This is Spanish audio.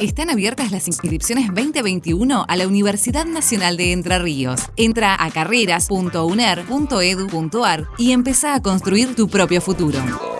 Están abiertas las inscripciones 2021 a la Universidad Nacional de Entre Ríos. Entra a carreras.uner.edu.ar y empieza a construir tu propio futuro.